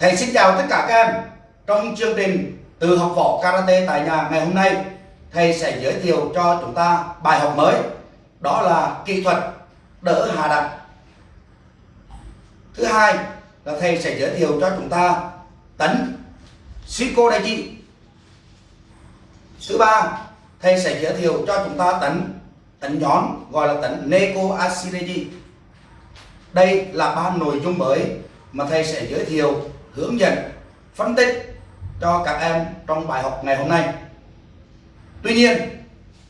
Thầy xin chào tất cả các em. Trong chương trình từ học võ karate tại nhà ngày hôm nay, thầy sẽ giới thiệu cho chúng ta bài học mới. Đó là kỹ thuật đỡ hạ đặt. Thứ hai là thầy sẽ giới thiệu cho chúng ta tấn Shiko Daiji. Thứ ba, thầy sẽ giới thiệu cho chúng ta tấn tấn nhón gọi là tấn Neko Asireji Đây là ba nội dung mới mà thầy sẽ giới thiệu, hướng dẫn, phân tích cho các em trong bài học ngày hôm nay. Tuy nhiên,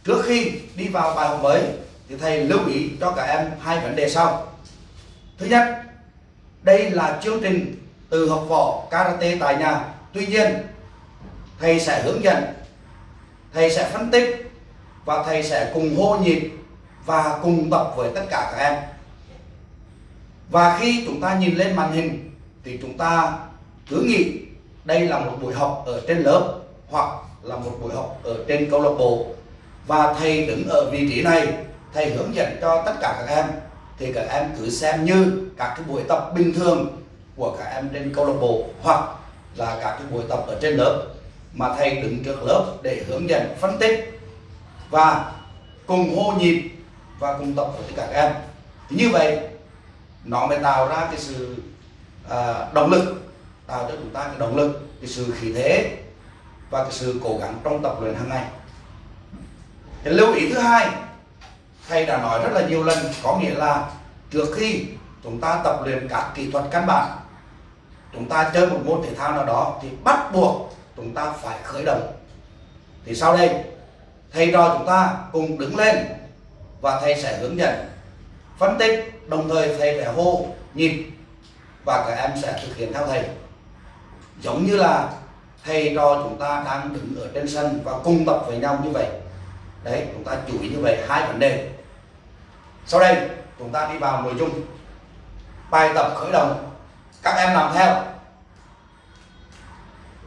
trước khi đi vào bài học mới thì thầy lưu ý cho các em hai vấn đề sau. Thứ nhất, đây là chương trình từ học võ karate tại nhà. Tuy nhiên, thầy sẽ hướng dẫn, thầy sẽ phân tích và thầy sẽ cùng hô nhịp và cùng tập với tất cả các em và khi chúng ta nhìn lên màn hình thì chúng ta cứ nghĩ đây là một buổi học ở trên lớp hoặc là một buổi học ở trên câu lạc bộ. Và thầy đứng ở vị trí này thầy hướng dẫn cho tất cả các em. Thì các em cứ xem như các cái buổi tập bình thường của các em trên câu lạc bộ hoặc là các cái buổi tập ở trên lớp mà thầy đứng trước lớp để hướng dẫn phân tích và cùng hô nhịp và cùng tập với các em. Như vậy nó mới tạo ra cái sự à, động lực tạo cho chúng ta cái động lực, cái sự khí thế và cái sự cố gắng trong tập luyện hàng ngày. Cái lưu ý thứ hai, thầy đã nói rất là nhiều lần, có nghĩa là trước khi chúng ta tập luyện các kỹ thuật căn bản, chúng ta chơi một môn thể thao nào đó thì bắt buộc chúng ta phải khởi động. Thì sau đây, thầy trò chúng ta cùng đứng lên và thầy sẽ hướng dẫn, phân tích, đồng thời thầy sẽ hô, nhịp và các em sẽ thực hiện theo thầy giống như là thầy trò chúng ta đang đứng ở trên sân và cùng tập với nhau như vậy. Đấy, chúng ta chú ý như vậy, hai vấn đề. Sau đây, chúng ta đi vào nội dung. Bài tập khởi động. Các em làm theo.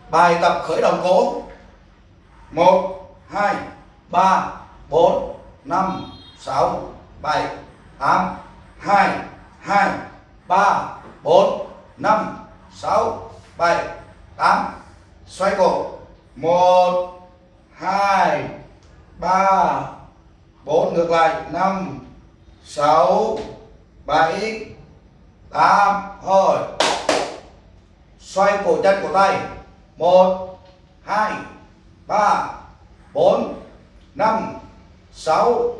Bài tập khởi động cố. Một, hai, ba, bốn, năm, sáu, bảy, tám, hai hai, ba, bốn, năm, sáu, bảy tám. Xoay cổ. Một, hai, ba, bốn, ngược lại. Năm, sáu, bảy, tám. Hồi xoay cổ chân của tay. Một, hai, ba, bốn, năm, sáu,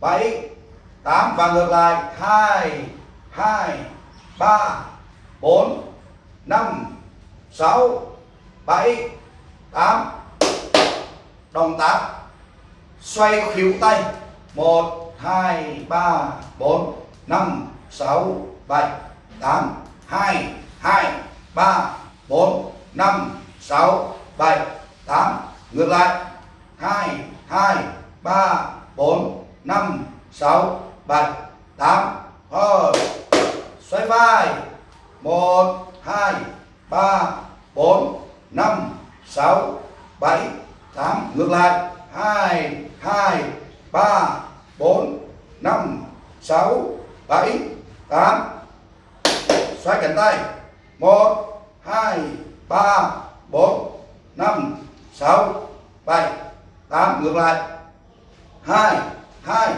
bảy 8 và ngược lại. 2 2 3 4 5 6 7 8 đồng tác xoay khuỷu tay. 1 2 3 4 5 6 7 8 2 2 3 4 5 6 7 8 ngược lại. 2 2 3 4 5 6 bảy, tám. Hơi xoay vai. Một, hai ba, bốn, năm, sáu, bảy, tám. Ngược lại. Hai hai, ba, bốn, năm, sáu, bảy, tám. Xoay cánh tay. Một, hai, ba, bốn, năm, sáu, bảy, tám. Ngược lại. Hai hai,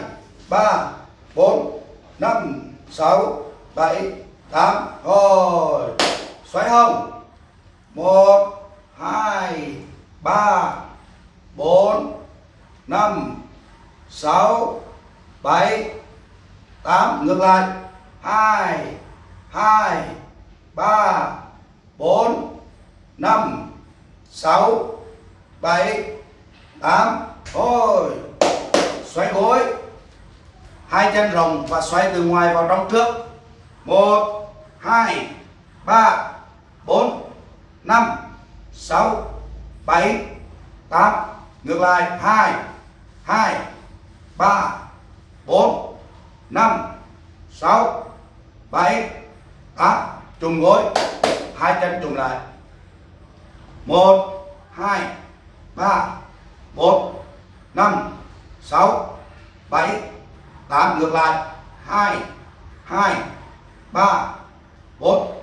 ba, bốn, năm, sáu, bảy, tám. Rồi xoay hông một, hai, ba, bốn, năm, sáu, bảy, tám. Ngược lại. Hai hai, ba, bốn, năm, sáu, bảy, tám. Thôi xoay gối. Hai chân rồng và xoay từ ngoài vào trong trước. Một, hai, ba bốn, năm, sáu, bảy, tám. Ngược lại, hai hai, ba, bốn, năm, sáu, bảy, tám. Trùng gối, hai chân trùng lại. Một, hai, ba, bốn, năm, sáu, bảy 8 ngược lại 2 2 3 4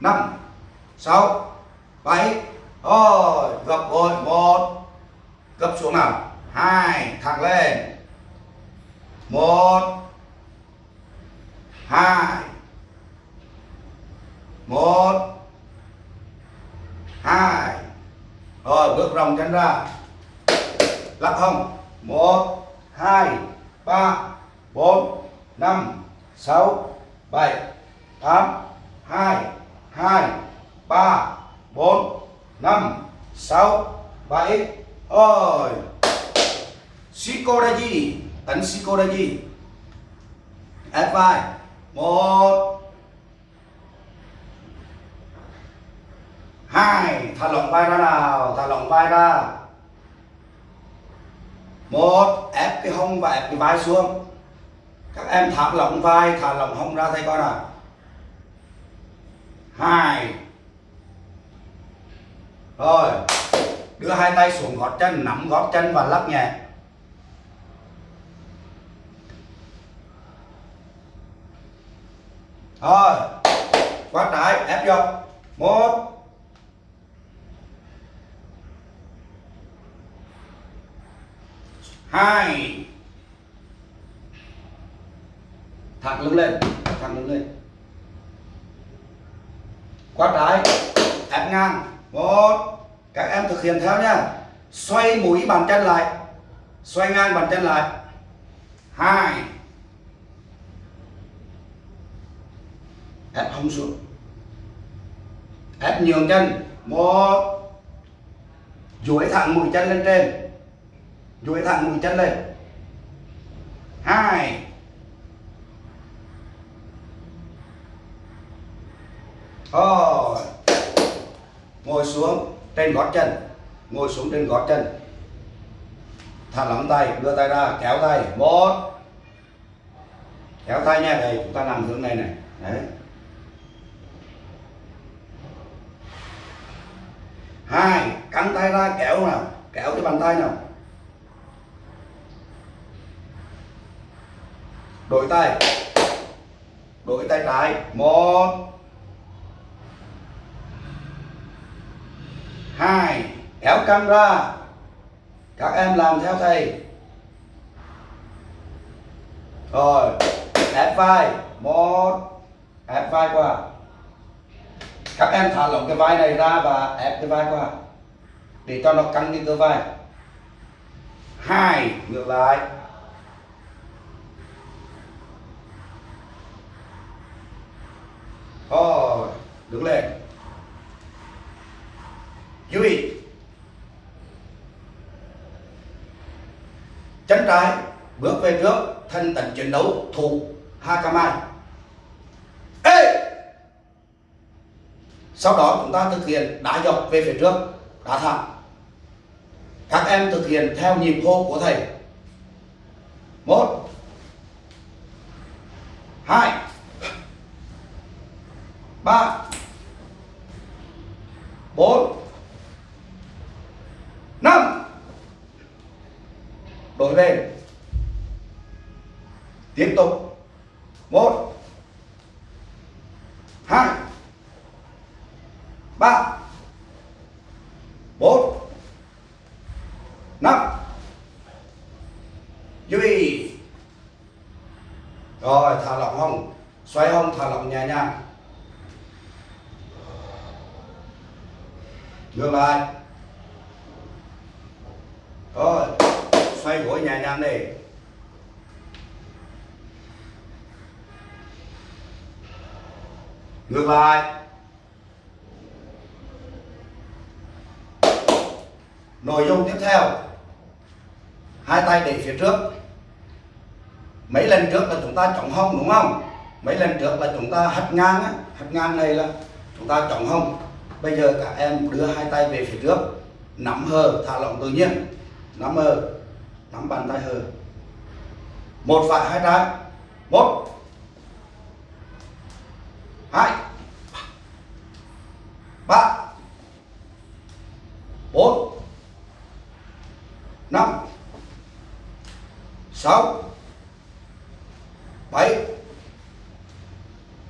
5 sáu, bảy. Rồi, gập rồi một. Gập xuống nào. Hai, thẳng lên. Một. Hai. Một. Hai. Rồi, bước vòng chân ra. Lắc hông. Một, hai, ba, bốn, năm, sáu, bảy, tám, hai hai ba, bốn, năm, sáu bảy rồi Shikodaji ấn Shikodaji. Ép vai một. Hai, thả lỏng vai ra nào, thả lỏng vai ra. Một, ép cái hông và ép cái vai xuống. Các em thả lỏng vai, thả lỏng hông ra, thấy coi nào? Hai rồi, đưa hai tay xuống gót chân, nắm gót chân và lắc nhẹ. Rồi, quát trái, ép vô. Một. Hai. Thẳng lưng lên, thẳng lưng lên. Quát trái, ép ngang một các em thực hiện theo nha xoay mũi bàn chân lại. Xoay ngang bàn chân lại. Hai. Ép hông xuống. Ép nhường chân. Một. Duỗi thẳng mũi chân lên trên. Duỗi thẳng mũi chân lên. Hai. Rồi ngồi xuống trên gót chân. Ngồi xuống trên gót chân. Thả lỏng tay, đưa tay ra, kéo tay. Một. Kéo tay nha, đây, chúng ta nằm hướng này này. Đấy. Hai, cắn tay ra, kéo nào, kéo cái bàn tay nào. Đổi tay. Đổi tay trái. Một. Hai, kéo căng ra các em làm theo thầy. Rồi ép vai một ép vai qua. Các em thả lỏng cái vai này ra và ép cái vai qua. Để cho nó căng cái cơ vai hai, ngược lại. Rồi, đứng lên chú ý. Chân trái bước về trước thân tấn chiến đấu thủ Hakamai ê! Sau đó chúng ta thực hiện đá dọc về phía trước, đá thẳng. Các em thực hiện theo nhịp hô của thầy. Một hai ba bốn năm đổi về tiếp tục một hai ba bốn năm duy rồi thả lỏng hông xoay hông thả lỏng nhẹ nhàng ngược lại rồi xoay gối nhẹ nhàng đi. Ngược lại. Nội dung tiếp theo. Hai tay để phía trước. Mấy lần trước là chúng ta chống hông đúng không? Mấy lần trước là chúng ta hất ngang á. Hất ngang này là chúng ta chống hông. Bây giờ các em đưa hai tay về phía trước. Nắm hờ, thả lỏng tự nhiên nắm hờ nắm bàn tay hờ. Một phải hai trái một. Hai. Ba. Bốn. Năm. Sáu. Bảy.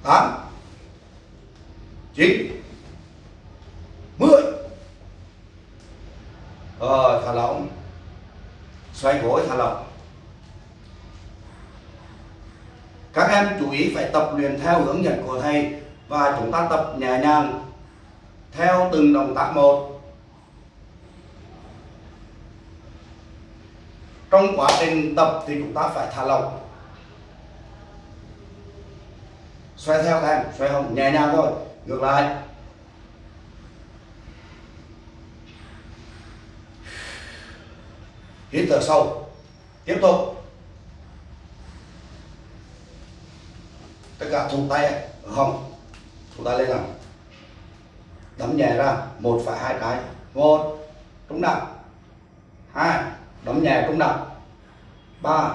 Tám. Chín ờ thả lỏng xoay gối thả lỏng. Các em chú ý phải tập luyện theo hướng dẫn của thầy và chúng ta tập nhẹ nhàng theo từng động tác một. Trong quá trình tập thì chúng ta phải thả lỏng. Xoay theo các em, xoay không nhẹ nhàng thôi, ngược lại. Hít thở sâu tiếp tục. Tất cả thùng tay ở hông ta lên nào. Đấm nhẹ ra, một phải hai cái. Một, trúng nặng hai, đấm nhẹ, trúng nặng ba,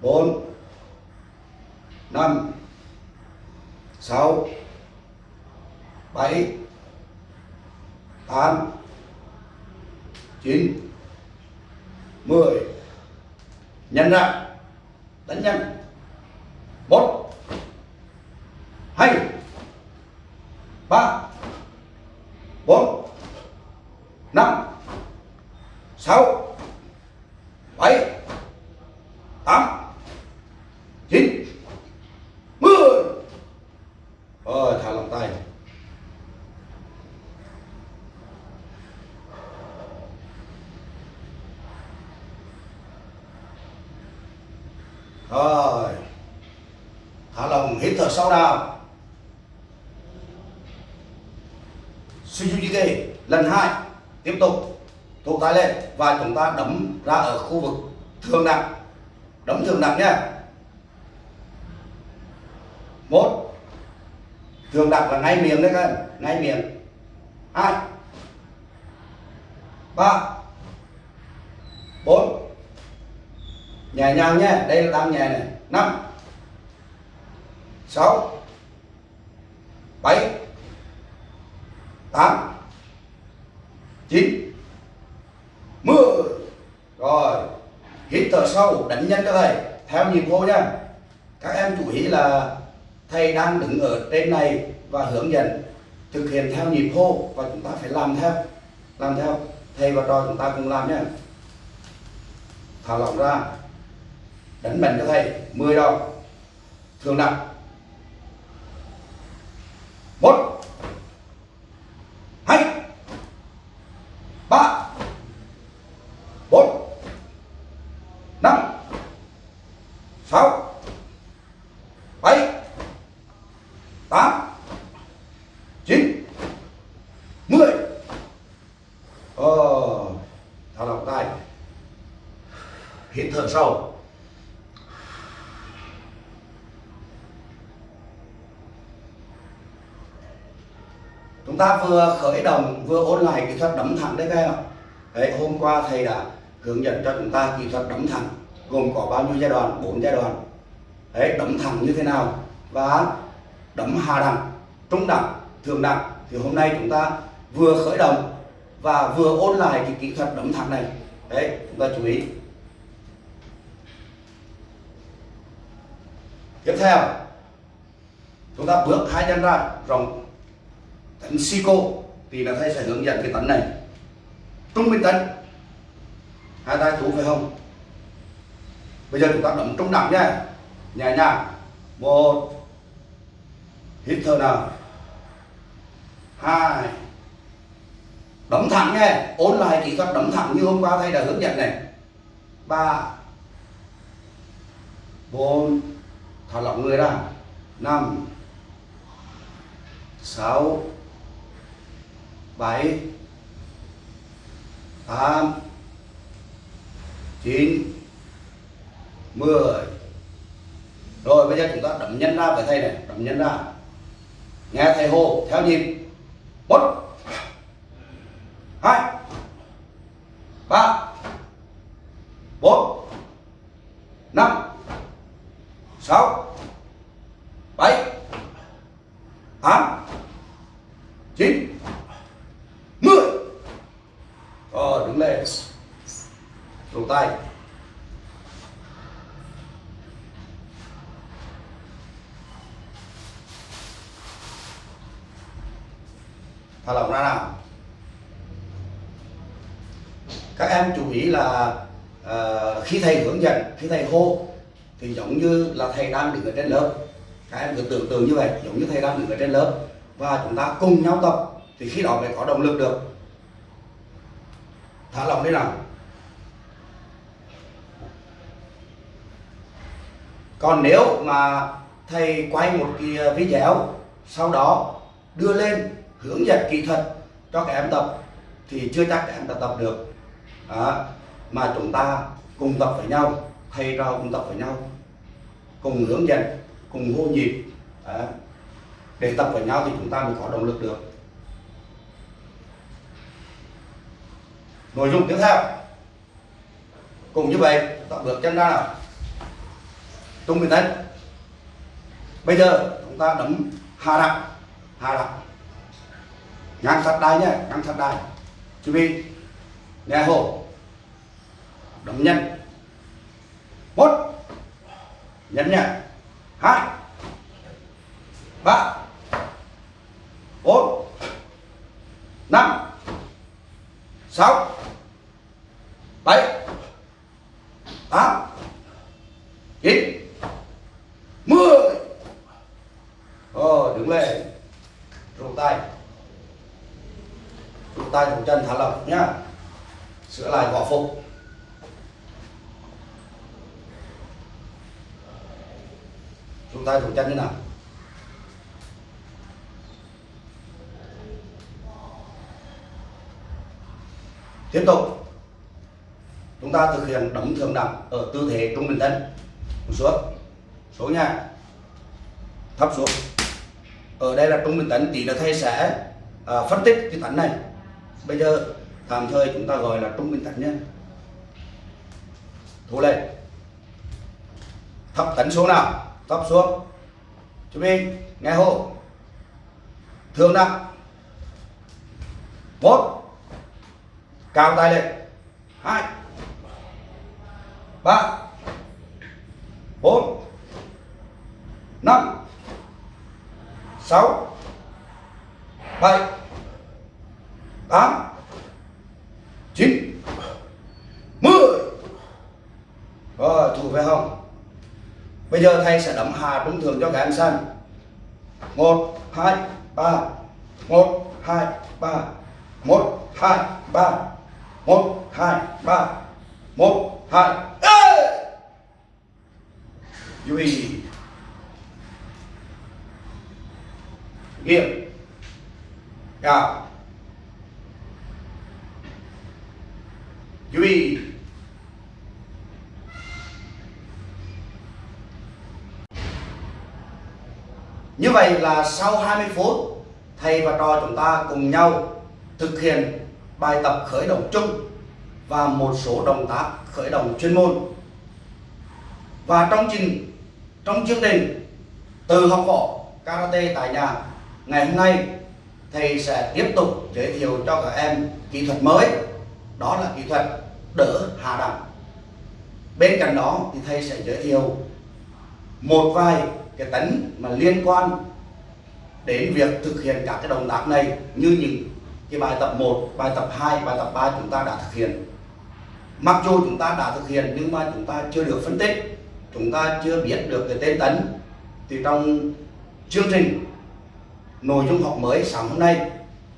bốn, năm, sáu, bảy, tám, chín mười. Nhân ra. Đánh nhân một. Hai. Ba. Bốn. Năm. Sáu. Bảy tám chín mười rồi thả lỏng tay rồi thả lỏng hít thở sâu nào Sujujike lần hai tiếp tục thủ tay lên và chúng ta đấm ra ở khu vực thường nặng. Đấm thường nặng nhé một. Thường nặng là ngay miệng đấy các em ngay miệng. Hai. Ba. Bốn. Nhẹ nhàng nhé đây là đang nhẹ này. Năm. Sáu bảy tám chín mười rồi hít thở sâu đánh nhân cho thầy, theo nhịp hô nha. Các em chú ý là thầy đang đứng ở trên này và hướng dẫn thực hiện theo nhịp hô và chúng ta phải làm theo làm theo. Thầy và trò chúng ta cùng làm nhé thả lỏng ra. Đánh mạnh cho thầy 10 đồng thường nặng một hai ba bốn năm sáu bảy tám chín mười ờ thả lỏng tay hít thở sâu chúng ta vừa khởi động vừa ôn lại kỹ thuật đấm thẳng đấy các em ạ. Đấy, hôm qua thầy đã hướng dẫn cho chúng ta kỹ thuật đấm thẳng, gồm có bao nhiêu giai đoạn? Bốn giai đoạn. Đấy đấm thẳng như thế nào? Và đấm hạ đẳng, trung đẳng, thượng đẳng. Thì hôm nay chúng ta vừa khởi động và vừa ôn lại cái kỹ thuật đấm thẳng này. Đấy, chúng ta chú ý. Tiếp theo, chúng ta bước hai chân ra, rộng. Tấn Sico thì là thầy sẽ hướng dẫn cái tấn này trung bình tấn hai tay thủ phải không? Bây giờ chúng ta đấm trung đẳng nhé nhẹ nhàng. Một. Hít thở nào. Hai. Đấm thẳng nhé ôn lại kỹ thuật đấm thẳng như hôm qua thầy đã hướng dẫn này. Ba. Bốn. Thả lỏng người ra. Năm. Sáu. Bảy tám, chín, mười. Rồi, bây giờ chúng ta đấm nhân ra với thầy này, đấm nhân ra. Nghe thầy hô theo nhịp. Một hai, ba, bốn, năm, sáu, bảy, tám, chín. 7 thả lỏng ra nào. Các em chú ý là uh, khi thầy hướng dẫn khi thầy hô thì giống như là thầy đang đứng ở trên lớp. Các em cứ tưởng tượng như vậy giống như thầy đang đứng ở trên lớp. Và chúng ta cùng nhau tập thì khi đó mới có động lực được. Còn nếu mà thầy quay một cái ờ, video, sau đó đưa lên hướng dẫn kỹ thuật cho các em tập thì chưa chắc các em đã tập được đó. mà chúng ta cùng tập với nhau, thầy trò cùng tập với nhau, cùng hướng dẫn, cùng hô nhịp, đó. để tập với nhau thì chúng ta mới có động lực được nội dung tiếp theo cùng như vậy, tập bước chân ra nào tung bình tĩnh bây giờ chúng ta đấm hạ đặt hạ đặt ngang sát đai nhé ngang sát đai Chuẩn bị, nghe hổ, đấm nhanh. Một. Nhấn nhẹ. Hai. Ba. Bốn. Năm. Sáu. Bảy. Tám chín mười ờ đứng lên rụng tay rụng tay thủ chân thả lỏng nhá. Sửa lại vỏ phục. Chúng ta thủ chân thế nào. Tiếp tục. Chúng ta thực hiện đấm thường đẳng ở tư thế trung bình thân, xuống xuống nha thấp xuống. Ở đây là trung bình tấn tí là thầy sẽ à, phân tích cái tấn này bây giờ, tạm thời chúng ta gọi là trung bình tấn nhân. Thu lên thấp tấn xuống nào? Thấp xuống. Chuẩn mình nghe hô thường nặng một. Cao tay lên hai. Ba. Bốn. Năm. Sáu. Bảy tám, chín, mười. Rồi thủ về hông bây giờ thầy sẽ đấm hà trung thường cho các em xem. Một, hai, ba. Một, hai, ba. Một, hai, ba. Một, hai, ba. Một, hai duy. Nghiệm cao. Duy như vậy là sau 20 phút, thầy và trò chúng ta cùng nhau thực hiện bài tập khởi động chung và một số động tác khởi động chuyên môn. Và trong trình, trong chương trình từ học võ, karate tại nhà, ngày hôm nay thầy sẽ tiếp tục giới thiệu cho các em kỹ thuật mới. Đó là kỹ thuật đỡ hạ đẳng. Bên cạnh đó thì thầy sẽ giới thiệu một vài cái tấn mà liên quan đến việc thực hiện các cái động tác này như những cái bài tập 1, bài tập 2, bài tập 3 chúng ta đã thực hiện. Mặc dù chúng ta đã thực hiện nhưng mà chúng ta chưa được phân tích chúng ta chưa biết được cái tên tấn thì trong chương trình nội dung học mới sáng hôm nay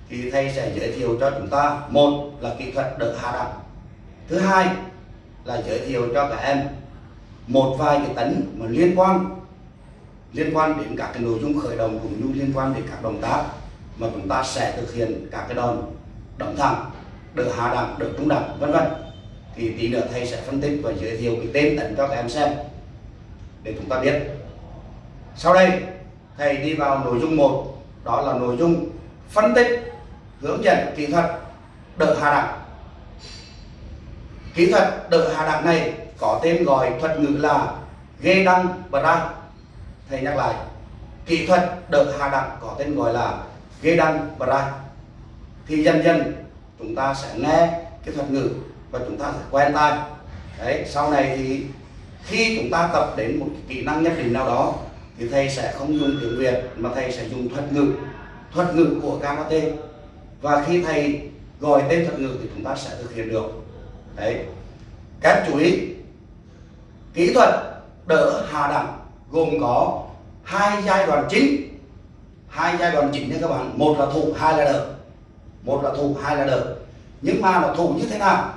thì thầy sẽ giới thiệu cho chúng ta một là kỹ thuật đỡ hạ đẳng thứ hai là giới thiệu cho các em một vài cái tấn mà liên quan liên quan đến các cái nội dung khởi động cũng như liên quan đến các động tác mà chúng ta sẽ thực hiện các cái đòn đấm thẳng, đỡ hạ đẳng, đỡ trung đẳng vân vân. Thì tí nữa thầy sẽ phân tích và giới thiệu cái tên tấn cho các em xem để chúng ta biết. Sau đây, thầy đi vào nội dung một, đó là nội dung phân tích, hướng dẫn kỹ thuật đỡ hạ đẳng kỹ thuật đỡ hạ đẳng này có tên gọi thuật ngữ là ghê đăng bra thầy nhắc lại, kỹ thuật đỡ hạ đẳng có tên gọi là ghê đăng bra thì dần dần chúng ta sẽ nghe cái thuật ngữ và chúng ta sẽ quen tai. Đấy, sau này thì khi chúng ta tập đến một kỹ năng nhất định nào đó, thì thầy sẽ không dùng tiếng Việt mà thầy sẽ dùng thuật ngữ thuật ngữ của karate và khi thầy gọi tên thuật ngữ thì chúng ta sẽ thực hiện được đấy. Các chú ý, kỹ thuật đỡ hạ đẳng gồm có hai giai đoạn chính. Hai giai đoạn chính nha các bạn. Một là thủ, hai là đỡ. Một là thủ, hai là đỡ. Nhưng mà nó thủ như thế nào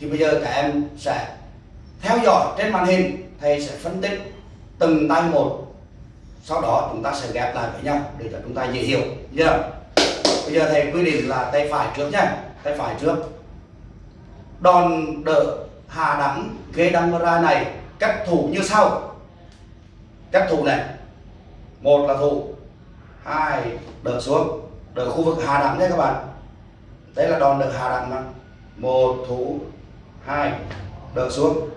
thì bây giờ các em sẽ theo dõi trên màn hình, thầy sẽ phân tích từng tay một. Sau đó chúng ta sẽ ghép lại với nhau để cho chúng ta dễ hiểu. Nhớ bây giờ thầy quy định là tay phải trước nhé tay phải trước đòn đỡ hạ đẳng ghế đăng ra này cách thủ như sau. Cách thủ này, một là thủ, hai, đỡ xuống, đỡ khu vực hạ đẳng nhé các bạn. Đấy là đòn đỡ hạ đẳng mà. Một thủ, hai, đỡ xuống.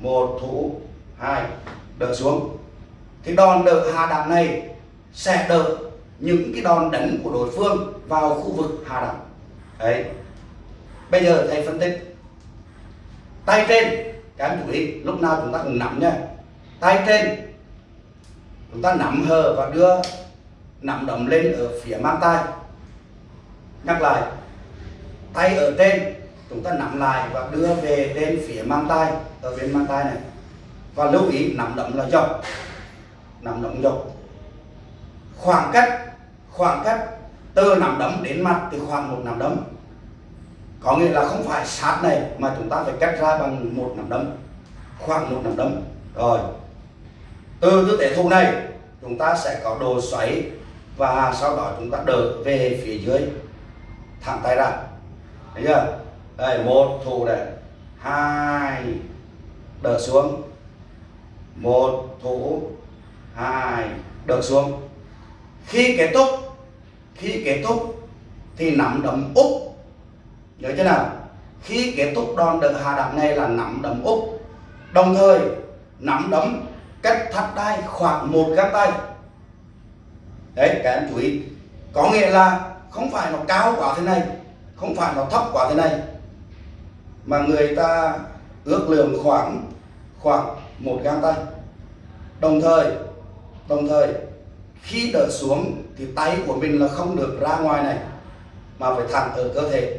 Một thủ, hai, đỡ xuống. Thì đòn đỡ hạ đẳng này sẽ đỡ những cái đòn đánh của đối phương vào khu vực hạ đẳng. Đấy bây giờ thầy phân tích. Tay trên, các em chú ý, lúc nào chúng ta cũng nắm nha. Tay trên, chúng ta nắm hờ và đưa nắm đấm lên ở phía mang tay. Nhắc lại, tay ở trên, chúng ta nắm lại và đưa về lên phía mang tay, ở bên mang tay này. Và lưu ý, nắm đấm là dọc. Nắm đấm dọc. Khoảng cách khoảng cách từ nắm đấm đến mặt thì khoảng một nắm đấm có nghĩa là không phải sát này mà chúng ta phải cắt ra bằng một nắm đấm, khoảng một nắm đấm. Rồi, từ tư thế thu này, chúng ta sẽ có đồ xoáy và sau đó chúng ta đỡ về phía dưới, thẳng tay ra. Thấy chưa? Đây, một thủ này. Hai, đỡ xuống. Một thủ hai, đỡ xuống. Khi kết thúc, khi kết thúc thì nắm đấm úp nhớ chưa nào, khi kết thúc đòn đỡ hạ đạp này là nắm đấm úp. Đồng thời, nắm đấm cách thắt đai khoảng một găng tay. Đấy, các em chú ý. Có nghĩa là không phải nó cao quá thế này, không phải nó thấp quá thế này, mà người ta ước lượng khoảng khoảng một găng tay. Đồng thời đồng thời, khi đỡ xuống thì tay của mình là không được ra ngoài này, mà phải thẳng ở cơ thể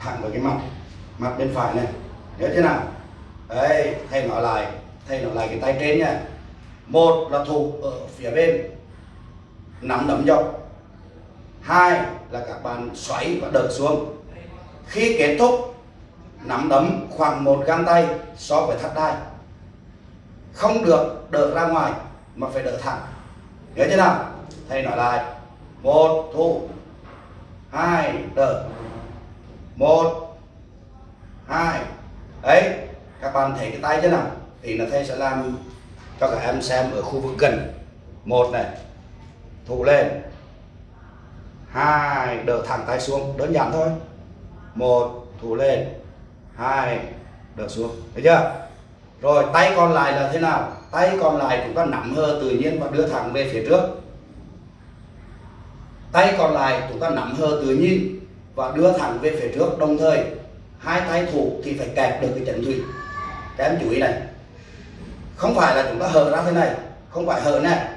thẳng vào cái mặt mặt bên phải này. Nhớ thế nào? Đấy thầy nói lại thầy nói lại cái tay trên nha. Một là thủ ở phía bên, nắm đấm dọc. Hai là các bạn xoáy và đợt xuống. Khi kết thúc, nắm đấm khoảng một găng tay so với thắt đai. Không được đỡ ra ngoài, mà phải đỡ thẳng. Nhớ chưa nào? Thầy nói lại. Một, thủ. Hai, đỡ một, hai. Đấy các bạn thấy cái tay chưa nào? Thì là thầy sẽ làm cho các em xem ở khu vực gần. Một này, thủ lên. Hai, đỡ thẳng tay xuống, đơn giản thôi. Một, thủ lên. Hai, đỡ xuống, thấy chưa? Rồi, tay còn lại là thế nào? Tay còn lại chúng ta nắm hơ tự nhiên và đưa thẳng về phía trước. Tay còn lại chúng ta nắm hơ tự nhiên và đưa thẳng về phía trước. Đồng thời, hai tay thủ thì phải kẹp được cái chân thủy. Các em chú ý này. Không phải là chúng ta hở ra thế này. Không phải hở này.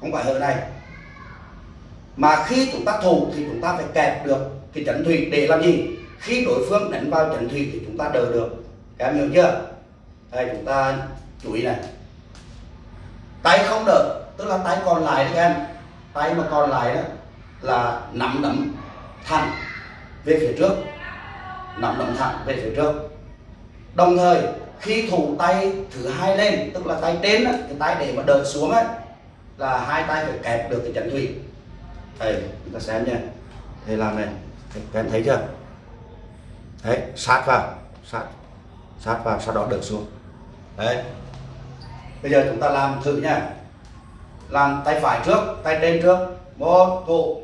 Không phải hở này. Mà khi chúng ta thủ thì chúng ta phải kẹp được cái chấn thủy để làm gì? Khi đối phương đánh vào chấn thủy thì chúng ta đỡ được. Các em hiểu chưa? Đây, chúng ta chú ý này. Tay không đỡ, tức là tay còn lại đấy các em. Tay mà còn lại đó là nắm đấm thẳng về phía trước nắm đấm thẳng về phía trước. Đồng thời khi thủ tay thứ hai lên tức là tay trên á, cái tay để mà đợi xuống ấy là hai tay phải kẹp được cái chân thủy. Đây chúng ta xem nha. Thầy làm này các em thấy chưa? Đấy sát vào sát sát vào sau đó đợi xuống. Đấy. Bây giờ chúng ta làm thử nha. Làm tay phải trước tay trên trước. Một thủ.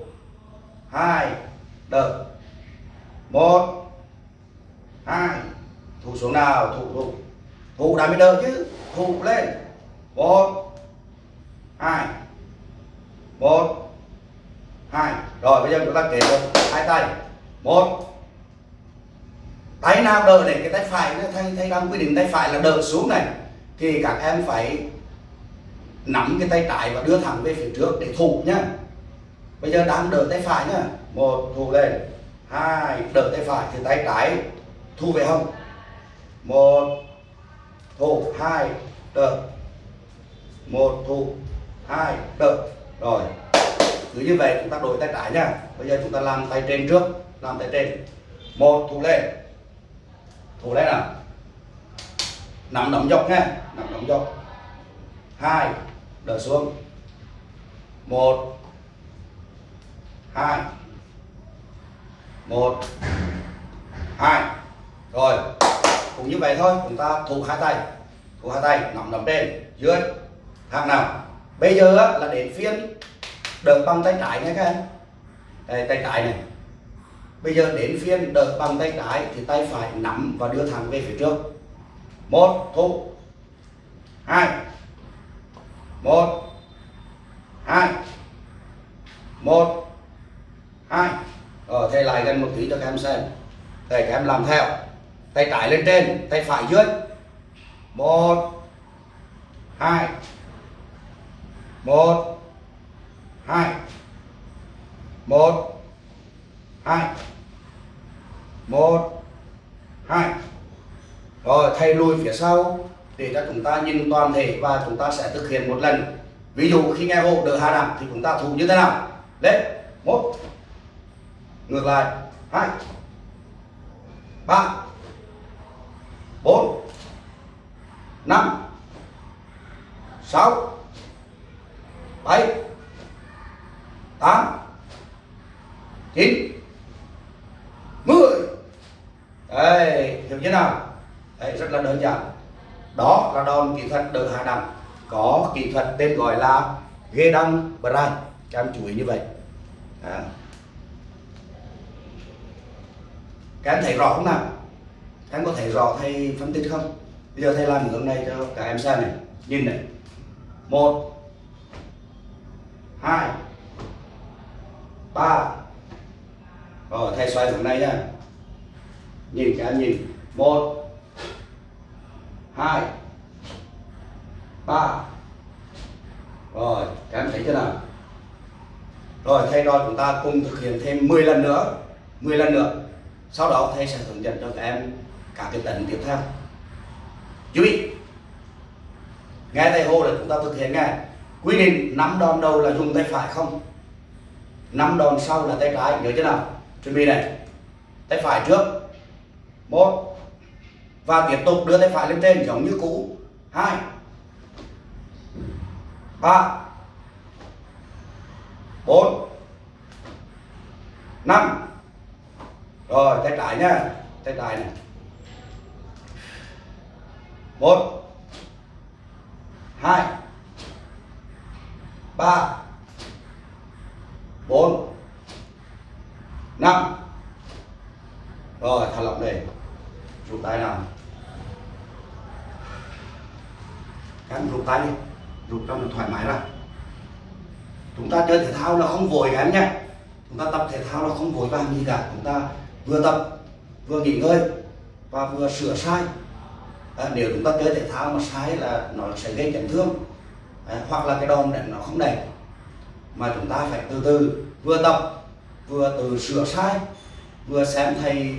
Hai đợi một, hai, thủ xuống nào, thủ thủ thủ đã mới đỡ chứ, thủ lên. Một, hai một, hai. Rồi, bây giờ chúng ta kể được hai tay. Một, tay nào đỡ này cái tay phải thay thay đang quy định tay phải là đỡ xuống này. Thì các em phải nắm cái tay trái và đưa thẳng về phía trước để thủ nhá. Bây giờ đang đỡ tay phải nhá. Một, thủ lên hai, đỡ tay phải từ tay trái. Thu về hông. Một thủ hai, đỡ. Một thủ hai, đỡ. Rồi, cứ như vậy chúng ta đổi tay trái nha. Bây giờ chúng ta làm tay trên trước, làm tay trên. Một thủ lên. Thủ lên nào. Nắm đóng dọc nha, nắm đóng dọc. Hai, đỡ xuống. Một, hai một, hai, rồi. Cũng như vậy thôi, chúng ta thủ hai tay. Thủ hai tay, nắm nắm trên, dưới hàng nào? Bây giờ là đến phiên đỡ bằng tay trái nha các em. Đây, tay trái này. Bây giờ đến phiên đỡ bằng tay trái thì tay phải nắm và đưa thẳng về phía trước. Một thủ hai. Một hai. Một, hai rồi thầy lại gần một tí cho các em xem. Thầy, các em làm theo. Tay trái lên trên tay phải dưới. Một, hai một hai một hai một, hai. Rồi, thầy lùi phía sau để cho chúng ta nhìn toàn thể và chúng ta sẽ thực hiện một lần. Ví dụ, khi nghe hộ đỡ hạ nặng thì chúng ta thủ như thế nào? Lên. Một ngược lại. Hai. Ba. Bốn. Năm. Sáu. Bảy. Tám. Chín. Mười. Đây hiểu chưa nào? Đấy rất là đơn giản. Đó là đòn kỹ thuật đỡ hạ nặng có kỹ thuật tên gọi là ghê đăng brand. Các em chú ý như vậy. À. các em thấy rõ không nào? Các em có thấy rõ thầy phân tích không? Bây giờ thầy làm hướng này cho các em xem này. Nhìn này. Một, hai, ba. Rồi, thầy xoay hướng này nha. Nhìn các em nhìn. Một, hai, ba. Rồi, các em thấy chưa nào? Rồi, thầy đòi chúng ta cùng thực hiện thêm 10 lần nữa. 10 lần nữa sau đó thầy sẽ hướng dẫn cho các em các cái tấn tiếp theo chú ý, nghe thầy hô là chúng ta thực hiện nghe quy định năm đòn đầu là dùng tay phải không? Năm đòn sau là tay trái, nhớ chưa nào? Chuẩn bị này. Tay phải trước. Một. Và tiếp tục đưa tay phải lên trên, giống như cũ. Hai. Ba. Bốn. Năm rồi, tay trái nha tay trái này. Một, hai, ba, bốn, năm. Rồi, thả lỏng đây. Rút tay nào. Các rút tay đi. Rút cho nó thoải mái ra. Chúng ta chơi thể thao là không vội các em nhé chúng ta tập thể thao là không vội vàng gì cả chúng ta vừa tập vừa nghỉ ngơi và vừa sửa sai. À, nếu chúng ta chơi thể thao mà sai là nó sẽ gây chấn thương à, hoặc là cái đòn đánh nó không đẹp mà chúng ta phải từ từ vừa tập vừa từ sửa sai vừa xem thầy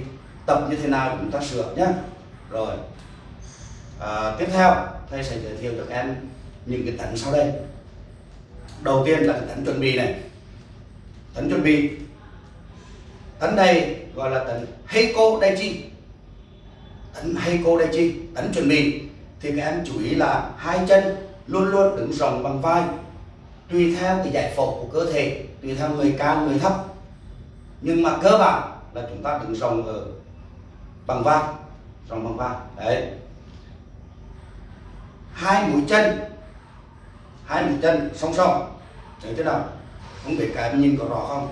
tập như thế nào chúng ta sửa nhé rồi à, tiếp theo thầy sẽ giới thiệu cho các em những cái tấn sau đây. Đầu tiên là cái tấn chuẩn bị này. Tấn chuẩn bị. Tấn này gọi là tấn Heiko Daichi tấn Heiko Daichi tấn chuẩn bị thì các em chú ý là hai chân luôn luôn đứng rộng bằng vai, tùy theo cái giải phẫu của cơ thể, tùy theo người cao, người thấp. Nhưng mà cơ bản là chúng ta đứng rộng ở bằng vai, rộng bằng vai. Đấy. Hai mũi chân, hai mũi chân song song. Thấy thế nào? Không biết cái em nhìn có rõ không?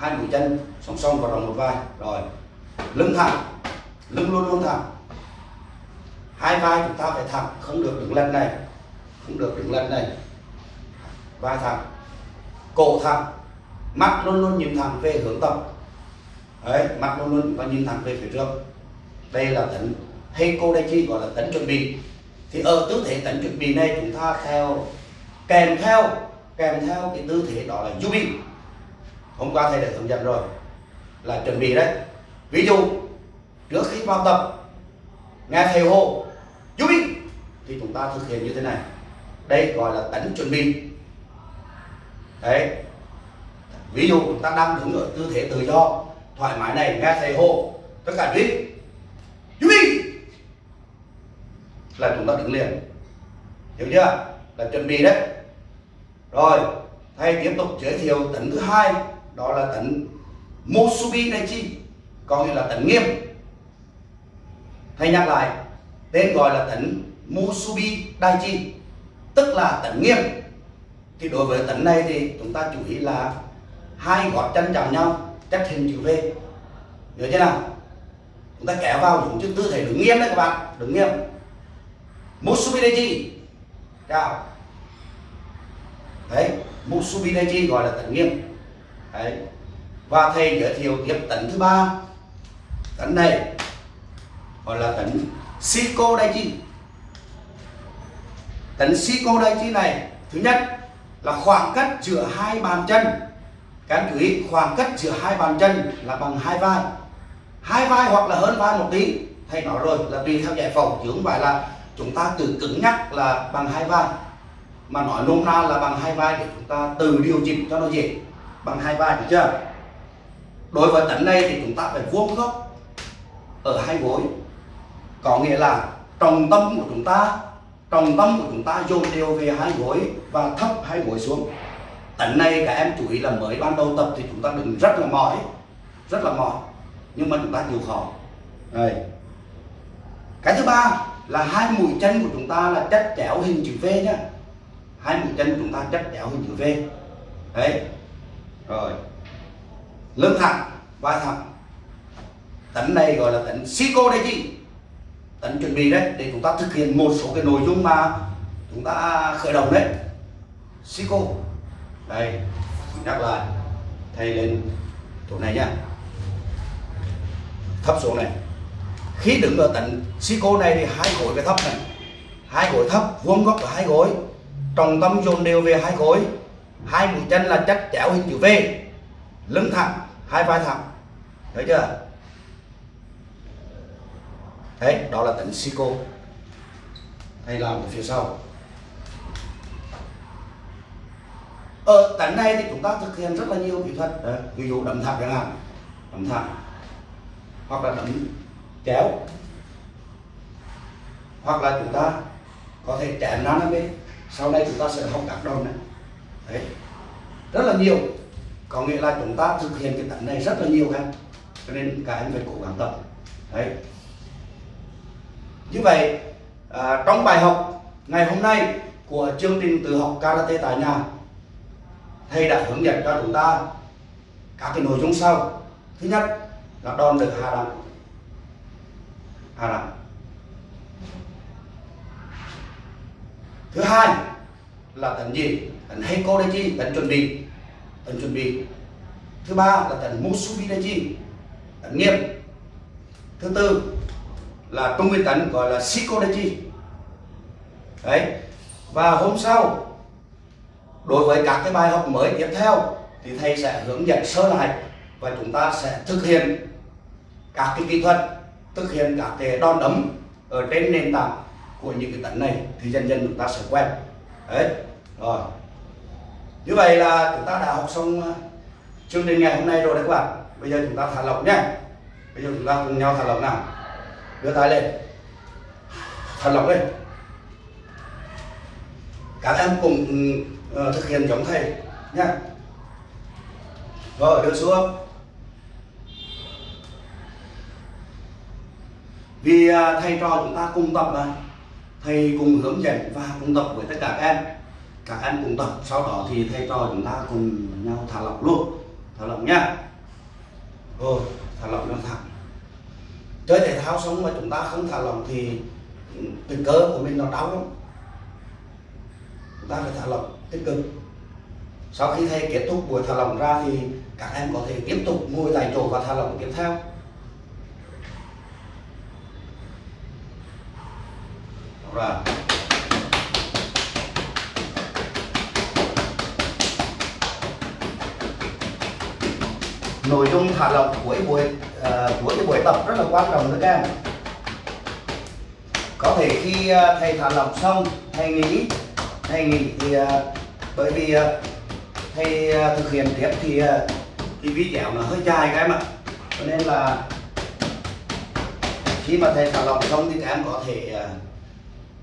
Hai mũi chân song song vào rộng một vai. Rồi, lưng thẳng, lưng luôn luôn thẳng. Hai vai chúng ta phải thẳng, không được đứng lên này, không được đứng lên này. Vai thẳng, cổ thẳng, mắt luôn luôn nhìn thẳng về hướng tâm đấy, mắt luôn luôn và nhìn thẳng về phía trước. Đây là tấn đây chi gọi là tấn chuẩn bị. Thì ở tư thế tấn chuẩn bị này chúng ta theo, kèm theo kèm theo cái tư thế đó là Yubi hôm qua thầy đã hướng dẫn rồi. Là chuẩn bị đấy. Ví dụ, trước khi vào tập, nghe thầy hô chú ý thì chúng ta thực hiện như thế này. Đây gọi là tấn chuẩn bị. Đấy. Ví dụ chúng ta đang đứng ở tư thế tự do, thoải mái này, nghe thầy hô tất cả đi chú ý là chúng ta đứng liền. Hiểu chưa? Là chuẩn bị đấy. Rồi, thầy tiếp tục giới thiệu tấn thứ hai đó là tấn Mosubi Daichi có nghĩa là tấn nghiêm. Thầy nhắc lại, tên gọi là tấn Musubi Daichi tức là tấn nghiêm. Thì đối với tấn này thì chúng ta chú ý là hai gót chân chạm nhau, cách hình chữ V. Nhớ chưa nào? Chúng ta kéo vào đúng chữ tư thế đứng nghiêm đấy các bạn, đứng nghiêm. Musubi Daichi chào. Đấy Musubi Daichi gọi là tấn nghiêm đấy. Và thầy giới thiệu tiếp tấn thứ ba. Tấn này gọi là tấn Shiko chi tấn đây chi này, thứ nhất là khoảng cách giữa hai bàn chân. Các anh chú ý, khoảng cách giữa hai bàn chân là bằng hai vai. Hai vai hoặc là hơn vai một tí. Thầy nói rồi là tùy theo giải phẫu chứ không phải là chúng ta tự cứng nhắc là bằng hai vai. Mà nói nôm na là bằng hai vai để chúng ta từ điều chỉnh cho nó dễ bằng hai vai được chưa? Đối với tấn này thì chúng ta phải vuông góc ở hai gối. Có nghĩa là trọng tâm của chúng ta, trọng tâm của chúng ta dồn đều về hai gối và thấp hai gối xuống. Tấn này các em chú ý là mới ban đầu tập thì chúng ta đừng rất là mỏi, rất là mỏi. Nhưng mà chúng ta chịu khó. Đây. Cái thứ ba là hai mũi chân của chúng ta là chất chéo hình chữ V nhá. Hai mũi chân của chúng ta chất chéo hình chữ V. Đấy rồi. Lưng thẳng vai thẳng tỉnh này gọi là tỉnh Sico đây chị. Tỉnh chuẩn bị đấy, để chúng ta thực hiện một số cái nội dung mà chúng ta khởi động đấy. Sico. Đây nhắc lại. Thầy lên chỗ này nhá thấp xuống này. Khi đứng ở tỉnh Sico này thì hai gối cái thấp này. Hai gối thấp, vuông góc ở hai gối. Trọng tâm dồn đều về hai gối hai mũi chân là chất chéo hình chữ V. Lưng thẳng, hai vai thẳng. Thấy chưa? Đấy, đó là tấn Sico. Hay làm ở phía sau. Ở tấn này thì chúng ta thực hiện rất là nhiều kỹ thuật. Đấy. ví dụ đấm thẳng chẳng hạn. Đấm thẳng. Hoặc là đấm kéo hoặc là chúng ta có thể chém nó bên. Sau này chúng ta sẽ học các đòn này đấy. Rất là nhiều. Có nghĩa là chúng ta thực hiện cái tấn này rất là nhiều em cho nên các em phải cố gắng tập. Đấy. Như vậy à, trong bài học ngày hôm nay của chương trình tự học karate tại nhà thầy đã hướng dẫn cho chúng ta các cái nội dung sau. Thứ nhất là đòn được hạ đẳng. Hạ đẳng. Thứ hai là tấn gì? Tấn heiko đây chi tấn chuẩn bị. Tấn chuẩn bị. Thứ ba là tấn musubi đây chi tấn nghiêm thứ tư là trung nguyên tấn, gọi là shiko đây chi đấy. Và hôm sau, đối với các cái bài học mới tiếp theo, thì thầy sẽ hướng dẫn sơ lại và chúng ta sẽ thực hiện các cái kỹ thuật, thực hiện các cái đòn đấm ở trên nền tảng của những cái tấn này thì dần dần chúng ta sẽ quen. Đấy rồi. Như vậy là chúng ta đã học xong ờ, chương trình ngày hôm nay rồi đấy các bạn. Bây giờ chúng ta thả lỏng nhé. Bây giờ chúng ta cùng nhau thả lỏng nào. Đưa tay lên. Thả lỏng lên. Các em cùng uh, thực hiện giống thầy nhé. Rồi đưa xuống. Vì uh, thầy trò chúng ta cùng tập mà thầy cùng hướng dẫn và cùng tập với tất cả các em các em cùng tập, sau đó thì thầy trò chúng ta cùng nhau thả lỏng luôn. Thả lỏng nhá. Rồi thả lỏng nó thẳng. Chơi thể thao xong mà chúng ta không thả lỏng thì cái cơ của mình nó đau lắm. Chúng ta phải thả lỏng tích cực. Sau khi thầy kết thúc buổi thả lỏng ra thì các em có thể tiếp tục ngồi tại chỗ và thả lỏng tiếp theo. Rồi. Nội dung thả lỏng của buổi uh, của cái buổi tập rất là quan trọng nữa các em. Có thể khi uh, thầy thả lỏng xong thầy nghỉ thầy nghỉ thì uh, bởi vì uh, thầy uh, thực hiện tiếp thì uh, thì video nó hơi dài các em ạ. Cho nên là khi mà thầy thả lỏng xong thì các em có thể uh,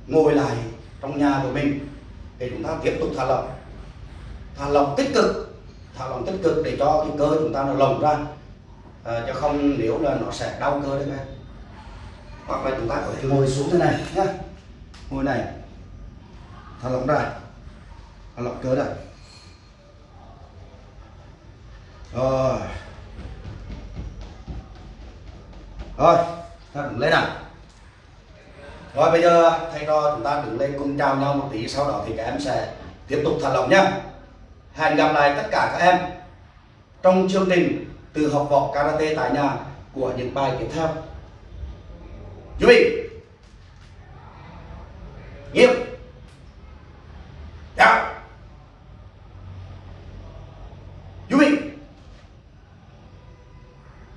ngồi lại trong nhà của mình để chúng ta tiếp tục thả lỏng. Thả lỏng tích cực thả lỏng tích cực để cho cái cơ chúng ta nó lồng ra. À, chứ không nếu là nó sẽ đau cơ đấy các em hoặc là chúng ta có thể ngồi xuống thế này nhá. Ngồi này. Thả lỏng ra. Thả lỏng cơ ra. Rồi. Rồi ta đứng lên nào. Rồi bây giờ thầy trò chúng ta đứng lên cùng chào nhau một tí sau đó thì các em sẽ tiếp tục thả lỏng nhá hẹn gặp lại tất cả các em trong chương trình từ học võ karate tại nhà của những bài tiếp theo. Chuẩn bị. Nghiêm